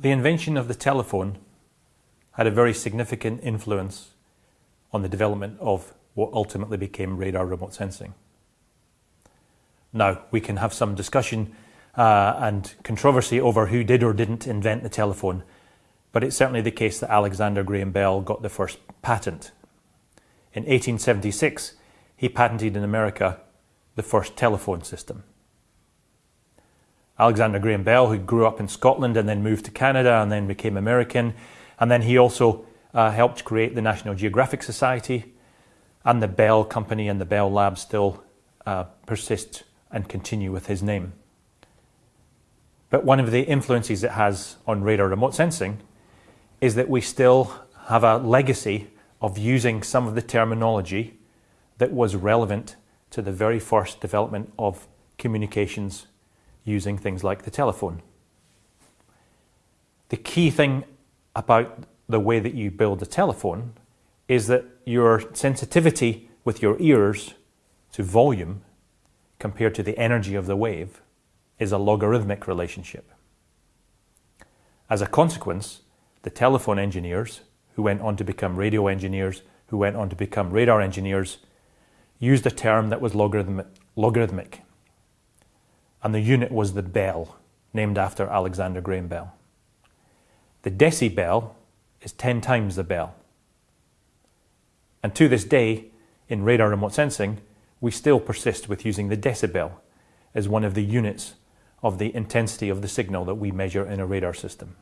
the invention of the telephone had a very significant influence on the development of what ultimately became radar remote sensing. Now, we can have some discussion uh, and controversy over who did or didn't invent the telephone, but it's certainly the case that Alexander Graham Bell got the first patent. In 1876, he patented in America the first telephone system. Alexander Graham Bell, who grew up in Scotland and then moved to Canada and then became American, and then he also uh, helped create the National Geographic Society, and the Bell Company and the Bell Lab still uh, persist and continue with his name. But one of the influences it has on radar remote sensing is that we still have a legacy of using some of the terminology that was relevant to the very first development of communications using things like the telephone. The key thing about the way that you build a telephone is that your sensitivity with your ears to volume compared to the energy of the wave is a logarithmic relationship. As a consequence, the telephone engineers, who went on to become radio engineers, who went on to become radar engineers, used a term that was logarithmic, logarithmic. And the unit was the bel, named after Alexander Graham Bell. The decibel is 10 times the bel. And to this day, in radar remote sensing, we still persist with using the decibel as one of the units of the intensity of the signal that we measure in a radar system.